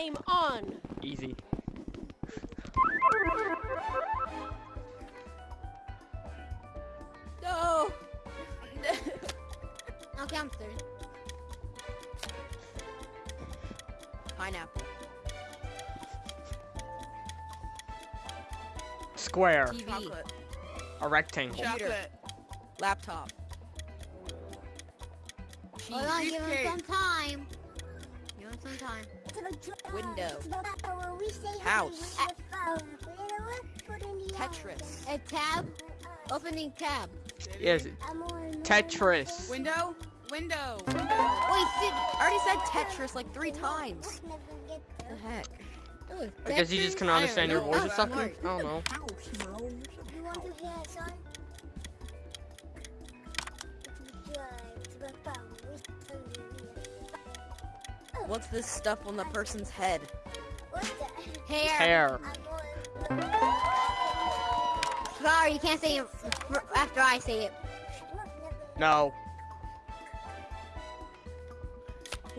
Game on. Easy. No. Okay, I'm third. Pineapple. Square. TV. Chocolate. A rectangle. Computer. Chocolate. Laptop. Hold on, give him some time. Give him some time. Window. House. Tetris. A tab. Opening tab. Yes. Tetris. Window. Window. Window. Wait, Sid. I already said Tetris like three times. What the heck? I guess you just can understand your voice or Oh, something. I don't know. What's this stuff on the person's head? Hair. Hair. Sorry, you can't say it after I say it. No.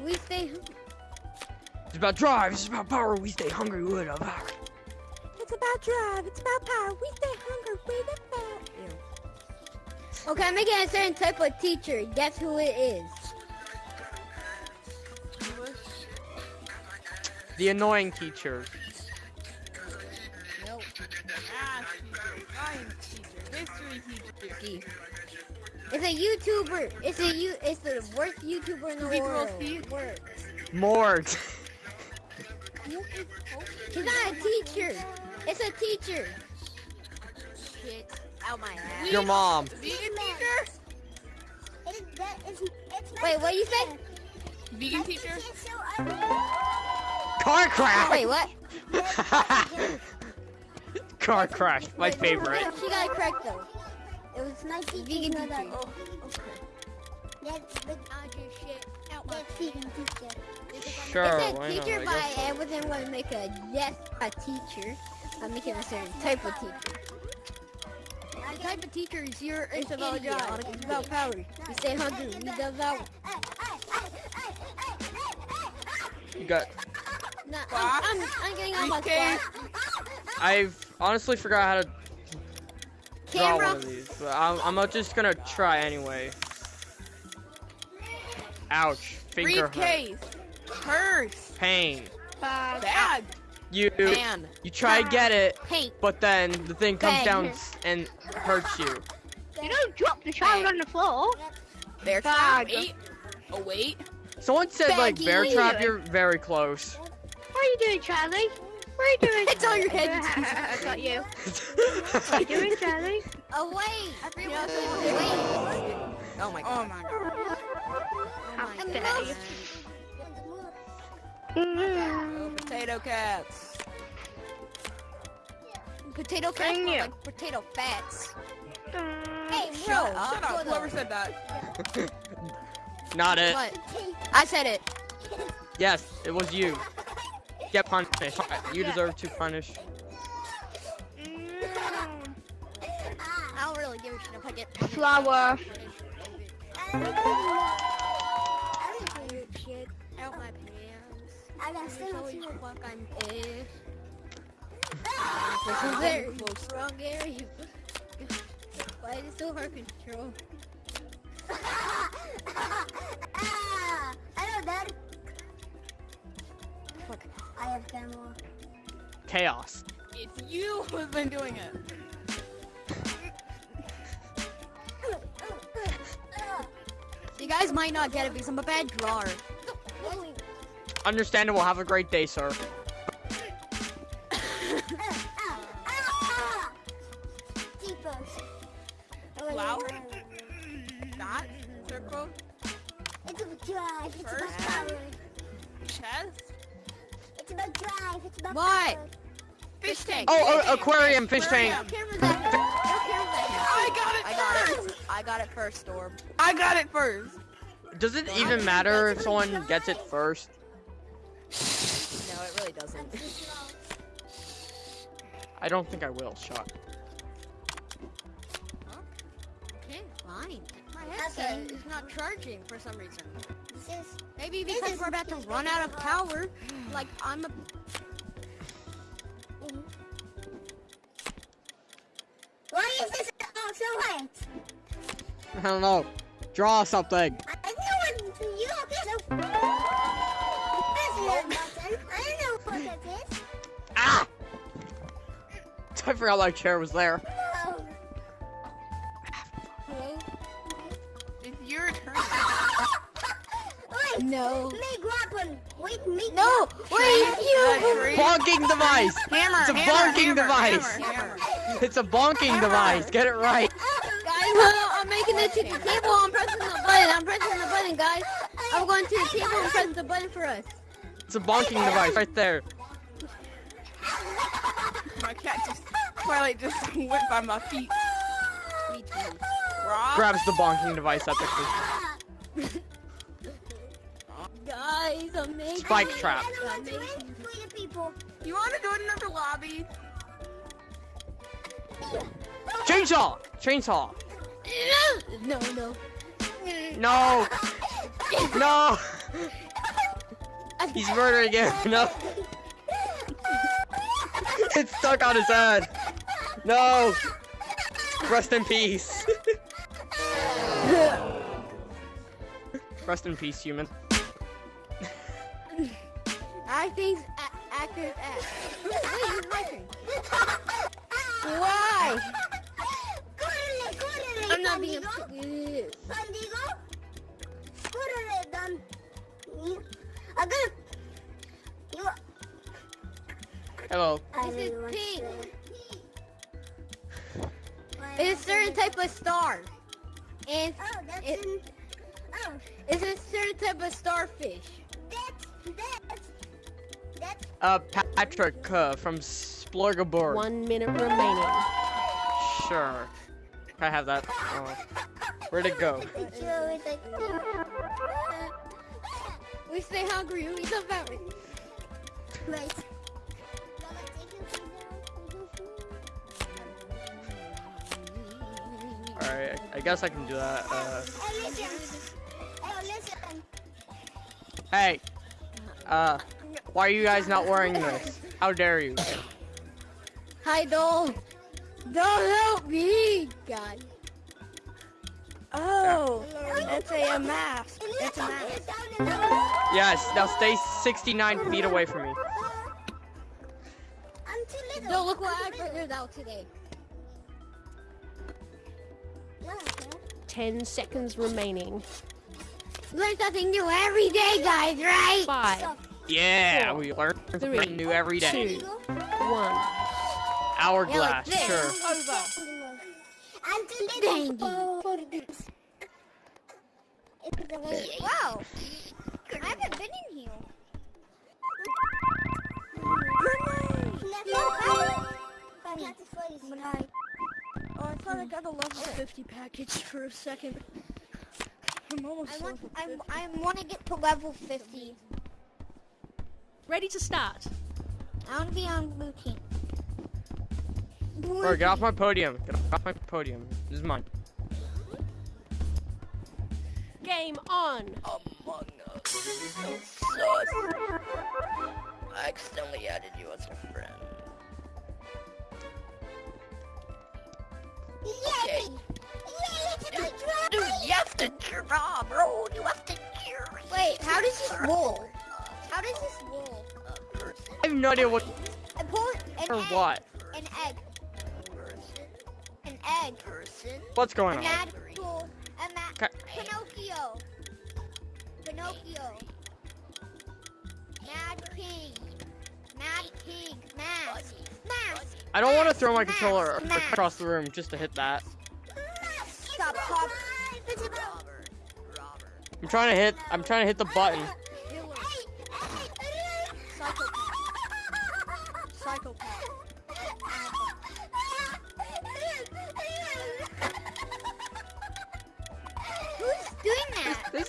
We stay. It's about drive. It's about power. We stay hungry with a power. It's about drive. It's about power. We stay hungry. We the Okay, I'm making a certain type of teacher. Guess who it is? The annoying teacher. Nope. Math teacher. Science teacher. History teacher. D. It's a YouTuber. It's a you. It's the worst YouTuber in the Cerebral world. thief? Worst. Morgue. He's not a teacher. It's a teacher. Shit. Out my ass. Your mom. Vegan teacher. Wait, what you say? Vegan teacher. Car crash. Wait, what? Car crash. My Wait, favorite. She got it correct though. It was nice vegan teacher. Oh, Sure. It's a why not? teacher, I but guess so. I wasn't going to make a yes a teacher. I'm making a certain type of teacher. The type of teacher is your It's about idiot. drive. It's about power. We stay hungry. We devour. You got. No, I'm, I'm, I'm getting on my Briefcase. spot. I've honestly forgot how to draw one of these, but I'm, I'm just gonna try anyway. Ouch. Finger hurt. Purse. Pain. Bag. You Man. you try to get it, Paint. but then the thing comes Bang. down and hurts you. You don't drop the child on the floor. Bear trap. Wait. Oh wait. Someone said like bear trap. You're very close. What are you doing, Charlie? What are you doing? It's on your head. I got you. What are you doing, Charlie? Oh wait. I You forgot know, to wait. Oh my god. Oh my god. How And dare you? Oh, potato cats. Potato cats you. like potato fats. Mm. Hey, bro. Shut up. Shut up. Whoever said that. Not it. What? I said it. Yes, it was you. Get punished. You deserve to punish. Mm. I don't really give a shit if I get Flower. Shit. out my pants. I got There's always fuck I'm pissed. This is very wrong area. Why is it so hard to control? Hello, Dad. Fuck. I have camera. Chaos. It's you who's been doing it. You guys might not get it because I'm a bad drawer. Understandable. Have a great day, sir. Flower. Dot. Circle. It's about drive. It's First. about power. Chest. It's about drive. It's about What? power. Fish tank. Oh, uh, aquarium, fish tank. Cameras out here. I got it first. I got it first, Storm. I got it first. Does it even matter if someone gets it first? No, it really doesn't. I don't think I will. Shot. Okay, fine. My headset Okay. is not charging for some reason. This is Maybe This because is we're about to run out of power. Like I'm a Why is this all so white? I don't know. Draw something. I know what you have so. That's not. I know what that is. Ah! I forgot my chair was there. No. Make weapon. Wait, make No, wait, you. Agree. Bonking device! Hammer, It's a hammer, bonking hammer, device. hammer, hammer. It's a bonking device. Get it right. Guys, well, I'm making it to the table. I'm pressing the button. I'm pressing the button, guys. I'm going to the table and pressing the button for us. It's a bonking device right there. My cat just, Twilight just went by my feet. Rob, Grabs the bonking device epically. Guys, I'm making Spike it. trap. I don't want to win for the people. you want to go to another lobby? Chainsaw! Chainsaw! No, no. No! No! He's murdering him. No. It's stuck on his head. No. Rest in peace. Rest in peace, human. Acting's a- actor's act. Wait, who's writing? Why? Córrele, córrele, I'm not being. bandido. Bandido. Córrele, dan. You- I'm gonna. You. Hello. This is pink. It's a certain type of star. And Oh, that's It- in. Oh, it's a certain type of starfish. Uh, Patrick uh, from Splurgaborg. One minute remaining. Sure. Can I have that? Oh. Where'd it go? Picture with like. We stay hungry. We eat the fabric. Right. Alright, I guess I can do that. Uh, Hey, listen. Hey, listen. hey. Uh, why are you guys not wearing this? How dare you? Hi, Dole. Don't help me, God. Oh, it's a mask. It's a mask. Yes, now stay 69 feet away from me. I'm too little. Don't look what I figured out today. Ten seconds remaining. Learn something new every day, guys, right? Five, Yeah, we learn something Three, new every day. two, one. Hourglass, Yeah, like sure. this. I'm too Dang little for, for this. It's the way. Wow. I haven't been in here. Oh, I thought I got a level 50 package for a second. I'm almost I want, level I'm, 50. I want to get to level 50. Ready to start. I want to be on blue team. Bro, get off my podium. Get off my podium. This is mine. Game on. Among Us. I accidentally added you as a friend. Yay! Yay, it's Dude, dude, you have to draw, bro. You have to hear Wait, how does this roll? How does this roll? A. I have no idea what I pull an or egg. what. An egg. An egg. Person. What's going A on? mad pull. A. Pinocchio. Pinocchio. Mad pig. Mad pig. Mask. Mask. I don't want to throw my Mask, controller mask. across the room just to hit that. Stop, pop. It's a drop! Robert. Robert. I'm trying to hit. I'm trying to hit the button.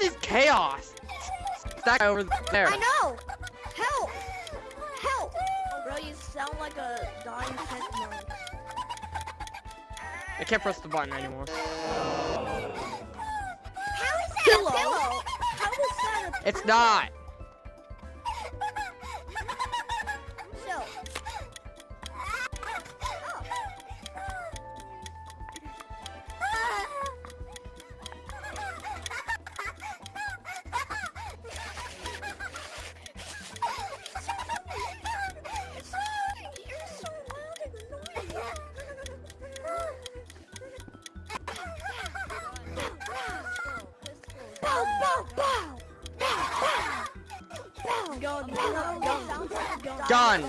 is chaos. That guy over there. I know. Help! Help! Bro, you sound like a dying pet. I can't press the button anymore. How is that Hello? a pillow? How is that a pillow? It's not. Gun.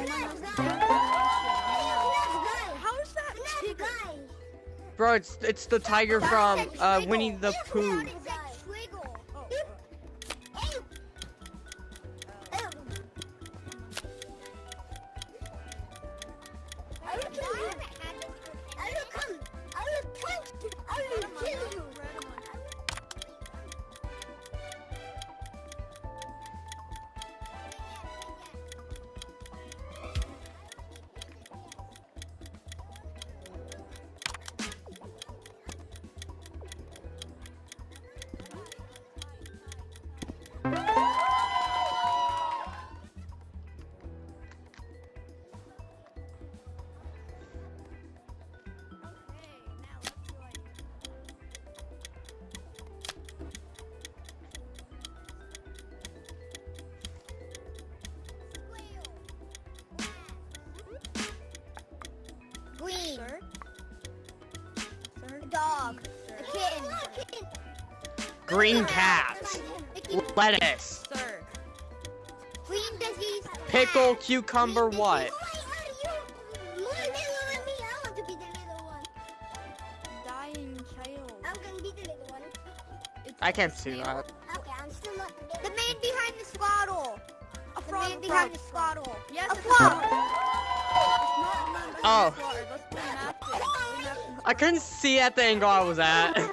How is that Bro, it's it's the tiger from uh, Winnie the Pooh. Green cat. Lettuce. Sir. Green disease. Pickle, cucumber, what? I'm gonna be the little one. I can't see that. Okay, I'm still not the The man behind the swaddle. A The frog. man behind the swaddle. Yes, A it's frog. Oh. It's not a man behind Oh. the water. Let's play napkin. Play napkin. I couldn't see at the angle I was at.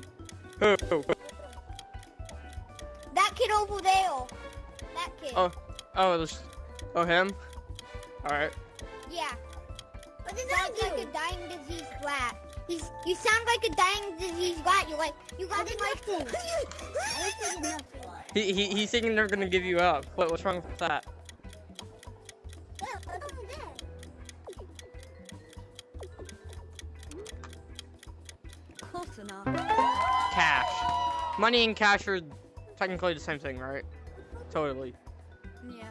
Who? That kid over there. That kid. Oh, oh, there's, oh him. All right. Yeah. What does Sounds that like a dying disease rat. He's, you sound like a dying disease rat. You're like, you got the like He, he he's thinking they're gonna give you up. What what's wrong with that? Close enough. Cash. Money and cash are technically the same thing, right? Totally. Yeah.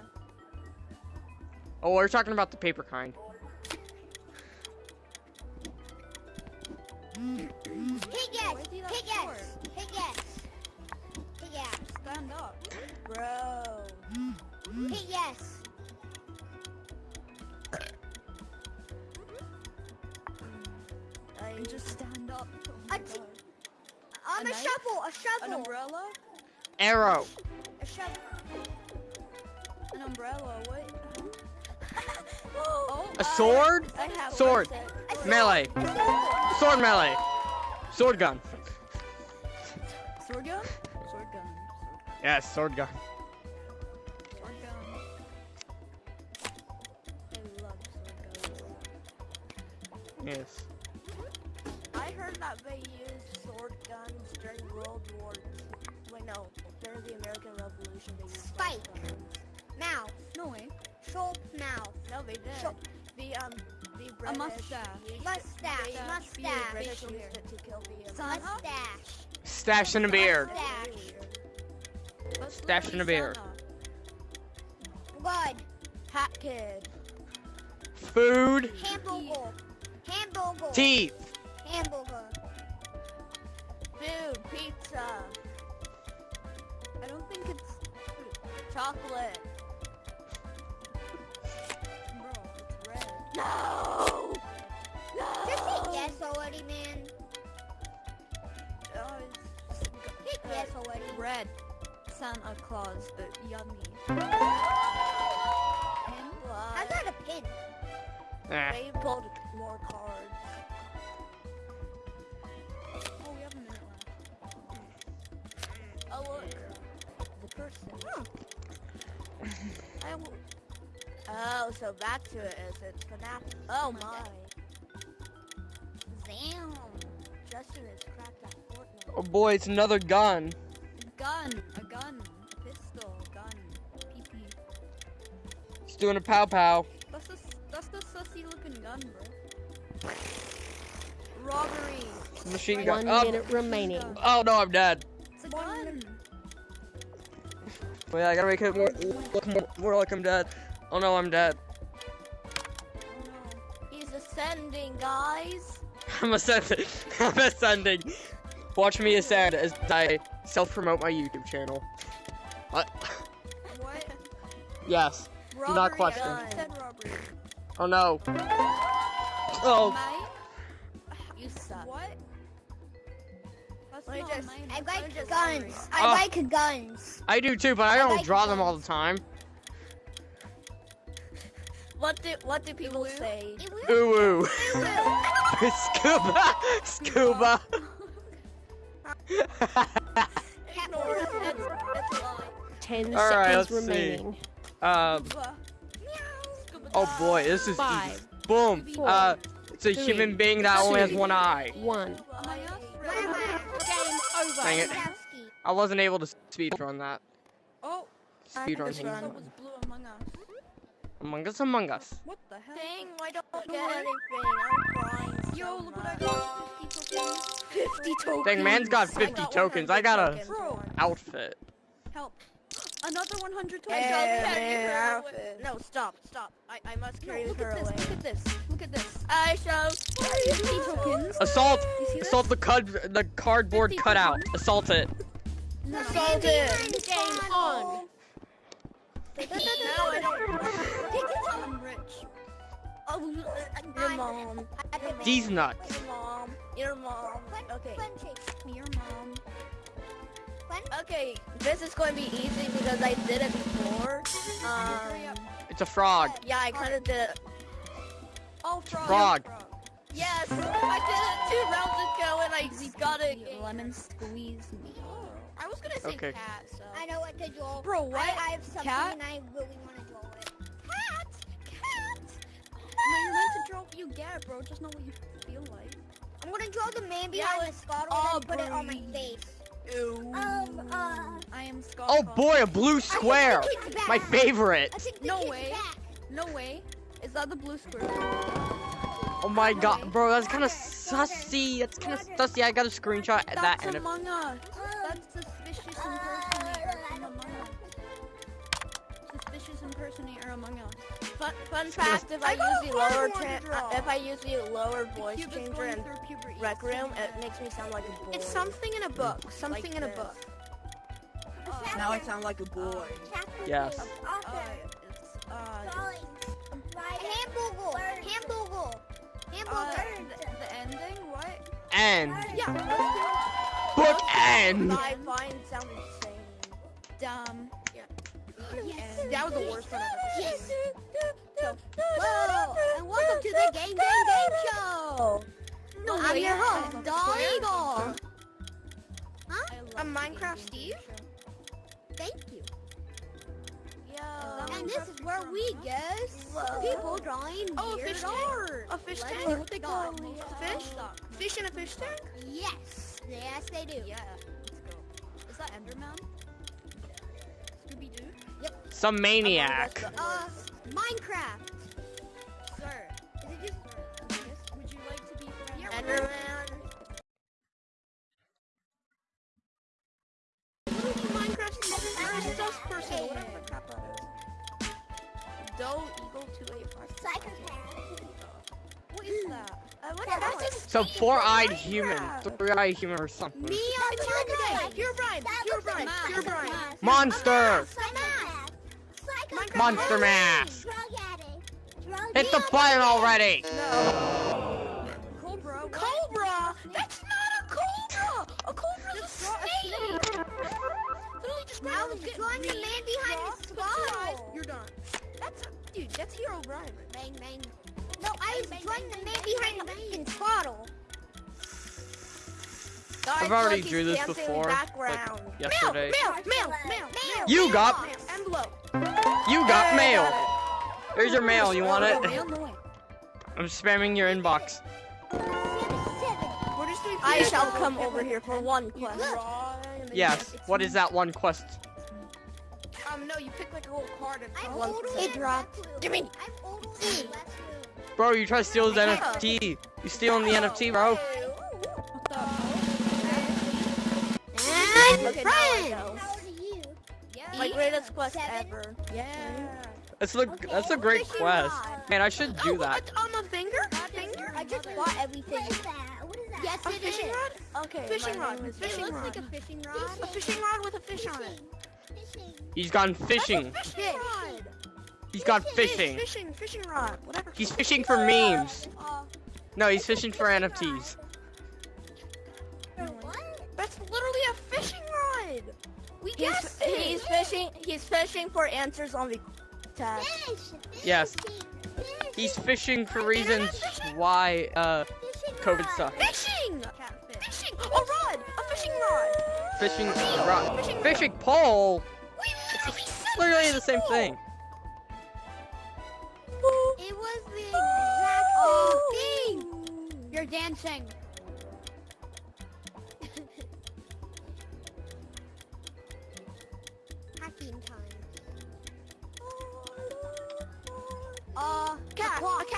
Oh, we're talking about the paper kind. Hit yes. Where's he that Hit yes. sword? Hit yes. Hit yes. Stand up. Bro. Hit yes. I just stand up. Oh A my t- God. Um, A a, shovel. A An shovel. umbrella? Arrow. A shovel. An umbrella. What? oh, A sword. I Sword. A sword. Melee. Sword. Sword melee. Sword gun. Sword gun? Sword gun. Yes, sword gun. Sword gun. I love sword guns. Yes. I heard that they used sword guns during World War II. Wait, no. During the American Revolution, they used Spike. sword guns. Mouth. No way. Short mouth. No, they did. Sho- the, um, the A British mustache. used- Mustache. they, Mustache. The Mustache. British Facial used hair. it to kill the Son. Americans. Mustache. Stash in a beard. Mustache. That's Stash in a literally beard. Santa. Blood. Hat Kid. Food. Hamburger. Hamburger. Teeth. Food. Pizza. I don't think it's Chocolate. bro. It's red. No! Just say yes already, man. Uh, Hit yes already. red. Santa Claus, but yummy. How's that a pin? Eh. They pulled more cards. Look, the person. I w- oh, so back to it is it's FNAF. Oh my. Damn. Justin is cracked at Fortnite. Oh boy, it's another gun. Gun, a gun, a pistol, A gun, PP. It's doing a pow pow. That's the that's the sussy looking gun, bro. Robbery. Machine One gun. Oh, minute remaining. oh no, I'm dead. Wait, I gotta make it more, look more, more like I'm dead. Oh no, I'm dead. He's ascending, guys. I'm ascending. I'm ascending. Watch me ascend as I self-promote my YouTube channel. What? What? Yes. Robbery. not question. gun. Said robbery. Oh no. Oh. That's Let just- I like just guns. I Oh. like guns. I do too, but I I don't like draw them all the time. What do what do people say? Ooh ooh. Scuba. Scuba. It's, it's a. Ten All right, seconds let's see. remaining. um. Oh boy, this is Five, easy. Boom. four, Uh, it's a three, human being that only has one eye. One. Dang it. I wasn't able to speed run that. Oh, Speed run just thing. was Blue Among Us. Among Us, Among Us. What the hell? Dang, I don't get anything. I'm crying. Yo, look what I got. 50 tokens. 50 tokens. Dang, man's got 50 got tokens. 100 I got a. Bro. outfit. Help. Another 100 I tokens. got Help, carry her away. No, stop, stop. I, I must No, carry look her at this. away. Look at this. Look at this. I shall 50 tokens. Assault! You see this? Assault the cud the cardboard cutout. tokens. Assault it. No. assault it. Game on. No, I don't. I'm rich. Oh, uh, uh, your mom. These nuts. Your mom. Your mom. Okay. Your mom. Okay, this is going to be easy because I did it before. Um. It's a frog. yeah, I kind of did it. Oh, frog. Frog. Yes, I did it two rounds ago and I got it. Lemon squeeze me. I was gonna say okay. cat, so. I know what to draw. Bro, what? I, I have something cat? and I really want to draw it. Cat! Cat! No, you're meant to draw what you get, bro. Just know what you feel like. I'm gonna draw the man Yeah, behind the with Scotland and put it on my face. Ew. Um, uh... I am Scott. Oh boy, a blue square. the kid's back. My favorite. I think No way. back. No way. Is that the blue square? Oh my god, bro, that's kind of sussy. That's kind of sussy. I got a screenshot at that That's and if Among Us. That's suspicious impersonator from Among Us. Suspicious impersonator Among Us. Fun, fun fact: if I, I use the lower, hard one tra- to draw. uh, if I use the lower voice Cupid's changer going in through. Rec Room, it makes me sound like a boy. It's something in a book. Something Like in a this. book. Now I sound like a boy. Yes. Uh, it's, uh, Hamburger! Hamburger! uh, Hamburger! the, the ending, what? End. Yeah, Book end. I find sound insane. dumb. Yes. That was the worst one I've ever seen. Yes. Whoa! And welcome to the Game Game Game Show! No I'm way. your host, I'm Doll square. Eagle. I love I'm Minecraft Steve. Thank you. Yo. And this is where we guess people drawing Oh, a weird fish tank. art. A fish tank. see What what they they call got. it? Fish? Fish in a fish tank? Yes. Yes, they do. Yeah, let's go. Is that Enderman? Scooby Doo? Some maniac. Uh, Minecraft. Sir, Is it just... would you like to be friends? Enderman. Minecraft Steve. Or is just person, whatever the crap that is. Doe Eagle 285. Psychopath. What is that? Uh, what That's is just Some four-eyed human. Minecraft. Three-eyed human or something. Me on Monday. You're Brian. That You're looks like Brian. Monster Mash! Hit the button already! No. Cobra? What? Cobra? That's not a cobra! A cobra's a snake! Literally just now you're drawing the man behind the spot! You're done. That's a, dude, that's hero run. Bang, bang. No, I was drawing the man behind the fucking throttle. I've already drew this before. Like yesterday. Mail, mail, mail, mail, mail, you got envelope you got mail. Here's your mail. You want it? Mail, no way. I'm spamming your inbox. Seven, seven. We're just doing. I shall come over here for one quest. Yes. What is that one quest? Um, no, you pick like a little card and. I'm One older dropped. Give me. I'm older than Last Blue. Bro, you try to steal his NFT. You stealing the NFT, bro? And Okay, now I friends. My greatest quest Seven. ever. Yeah. That's a that's a great quest. Man, I should do that. On the finger? Finger? I just bought everything. What is that? What is that? Yes, A it fishing is. rod? Okay. Fishing rod. Fishing it looks rod. like a fishing rod. A fishing rod with a fish on it. Fishing. He's gone fishing. Fishing rod. He's gone Fish, fishing. Fishing, fishing rod. Whatever. He's fishing for memes. Uh, No, he's fishing for NFTs. for what? That's literally a fishing rod. We He's, guessed he's it. fishing. He's fishing for answers on the test. Fish. Fish. Yes. Fish. He's fishing for reasons why uh Fishing COVID rod. sucks. Fishing. Fishing. A rod. A fishing rod. Fishing rod. Fishing pole. We literally said Literally the same pole. thing. It was the exact same thing. You're dancing.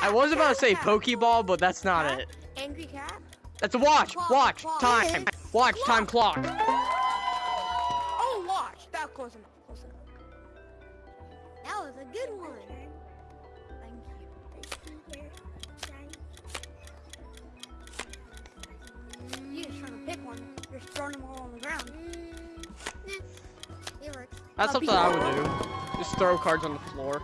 I was about to say. Pokeball, but that's not Cat? it. Angry cat. That's a watch. Clock, Watch. clock. Time. Watch. Time clock. Oh, watch. That close enough. Close enough. That was a good one. Thank you. You just trying to pick one. You're throwing them all on the ground. Mm, it works. That's something I would do. Just throw cards on the floor.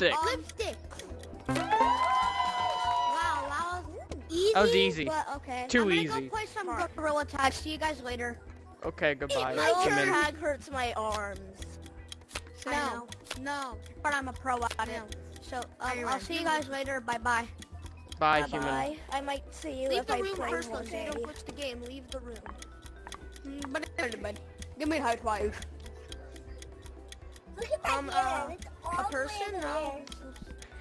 Lipstick. Lipstick. Wow, that was easy. That was easy. But okay. Too I'm gonna easy. Go play some Smart. gorilla tag. See you guys later. Okay, goodbye. my Come in. tag hurts my arms. No, no. But I'm a pro at it. So um, Are you I'll ready? see you guys later. Bye bye. Bye, Bye human. bye. I might see you Leave if the I room play first, though, one so you day. don't glitch the game. Leave the room. Mm, But anyway, give me a high five. Look at that Um, hair. uh, A person? No. hair.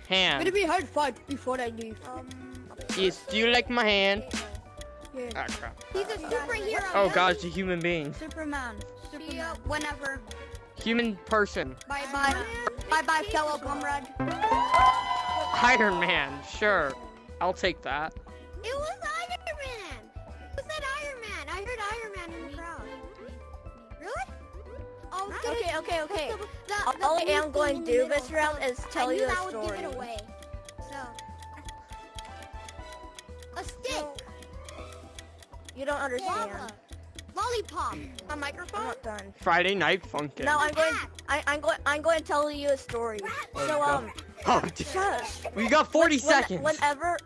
Hand. Give me a high five before I leave. Um, Yes. Do you like my hand? Yeah. Ah, crap. He's a superhero. Oh dude. God, it's a human being. Superman. See ya whenever. Human person. Bye bye. Bye bye, fellow comrade. Iron Man. Sure. I'll take that. It was Iron Man. Okay, okay, okay. The, the All I am going to do middle. this round is tell I you knew a that would story. give it away. So. A stick. You don't understand. Lava. Lollipop. A I'm microphone? not done. Friday night funkin'. No, I'm going. Rat. I, I'm going. I'm going to tell you a story. So um, Oh, d- shush. we got 40 When- seconds. Whenever,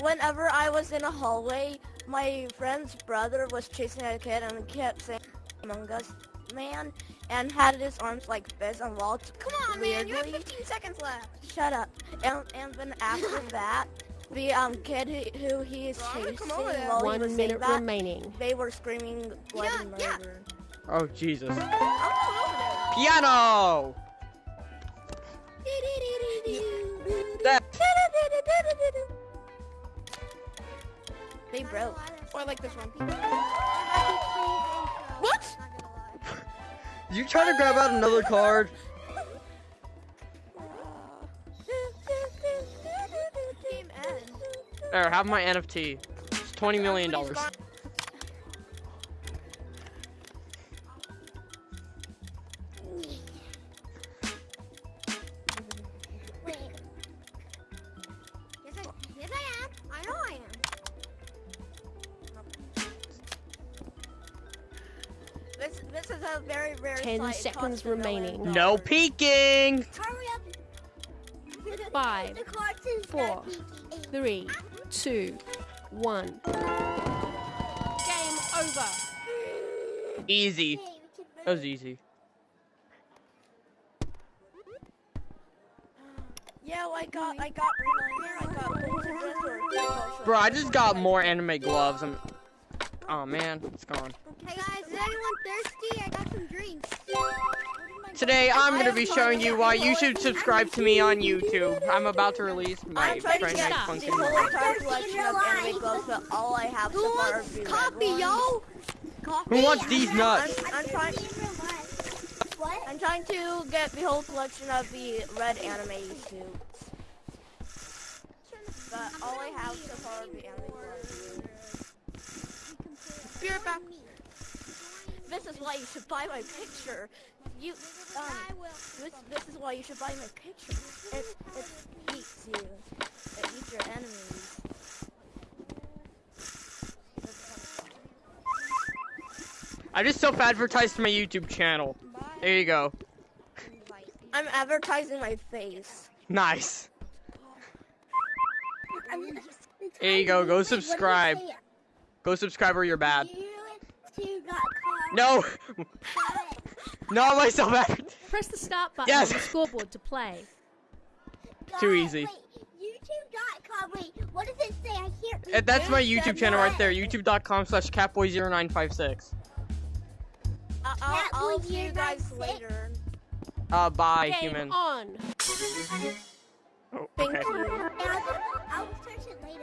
whenever I was in a hallway, my friend's brother was chasing a kid and kept saying Among Us man and had his arms like this and walked Come on, man. You have 15 seconds left. Shut up. And and then after that, the um kid who, who he is Bro, chasing come over there. while he One was saying minute that, remaining. they were screaming bloody Yeah, yeah. murder. oh Jesus. I'll come over there. Piano. That. They broke. Or like this one. What? You trying to grab out another card? Game ends. There, have my NFT. It's 20 million seconds remaining. No peeking. Hurry up. Five, The cartoon's four, not peeking. three, two, one. Game over. Easy. Hey, we can That was easy. Yeah, I got, I got Reminder, I got Bolted Wrist or Convulsion. Bro, I just got more anime gloves. I'm. Oh man, it's gone. Hey guys, is anyone thirsty? I got some drinks. Today I'm gonna be showing you why you should subscribe to me on YouTube. I'm about to release my I'm trying to get Night stop. the Funkin'. collection of anime gloves, but all I have Who so far wants the red coffee, yo? Who wants these nuts? I'm, I'm trying. What? I'm trying to get the whole collection of the red anime suits. But all I have so far are the anime gloves. Be right back. This is why you should buy my picture. You, um, this, this is why you should buy my picture. It, it eats you. It eats your enemies. I just self-advertised my YouTube channel. There you go. I'm advertising my face. Nice. There you go. Go subscribe. Go subscribe or you're bad. No. Not myself. Press the start button Yes. on the scoreboard to play. Too easy. Wait, YouTube.com. Wait, what does it say? I hear. And that's my YouTube said channel right there. YouTube.com slash catboy0956. I- I'll, Cat I'll see you guys later. Uh, bye, Game human. on. Oh, Thank okay. you. I'll search it later.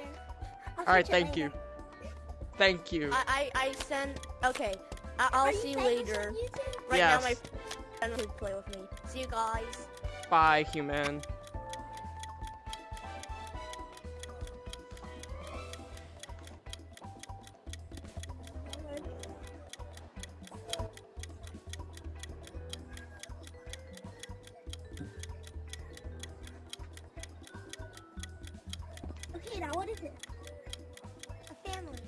I'll Alright, search it thank you. Later. Thank you. I, I, I send. Okay, I, I'll Are see you later. Right Yes. now, my friend will play with me. See you guys. Bye, human. Okay, now what is it? A family.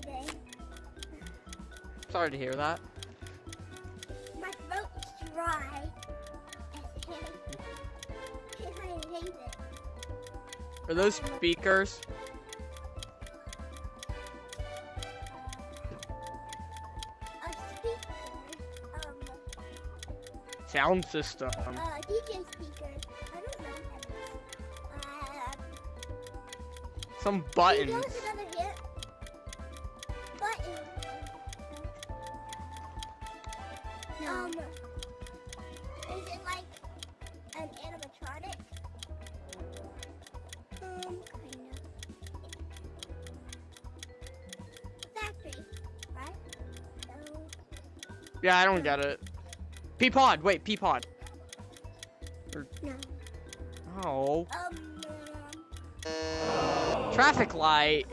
Today. Sorry to hear that. My throat is dry. And I, and it. Are those speakers? Sound system. uh, DJ speaker. I don't know what that is. Uh, Some buttons. give us? Button. Um, is it like an animatronic? Um, kind of. Factory, right? No. Yeah, I don't get it. Peapod. Wait, Peapod. No. Oh. Um, Traffic light.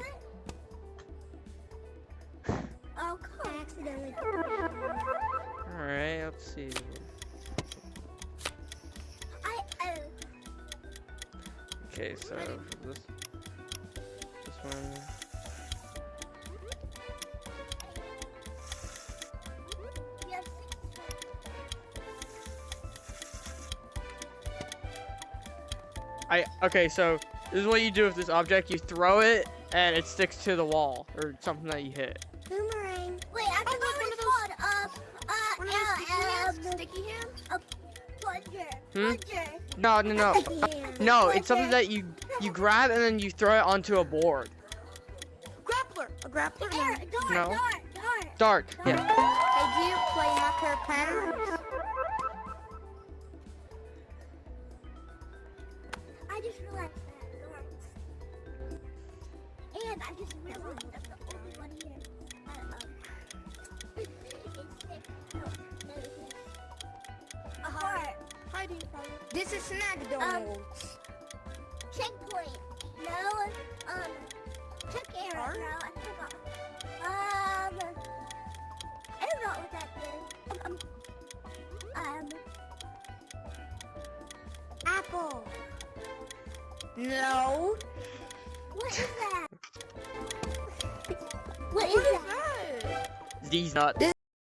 Okay, so this is what you do with this object. You throw it and it sticks to the wall or something that you hit. Boomerang. Wait, I forgot what it's called. Uh, One uh, of those uh, sticky hands? Sticky hands? um, plunger. Hmm? Plunger. No, no, no. Yeah. No, it's something that you you grab and then you throw it onto a board. Grappler. A grappler? Air, dart, No. dart, dart. Dart. Yeah. Hey, do you play Hacker Pen?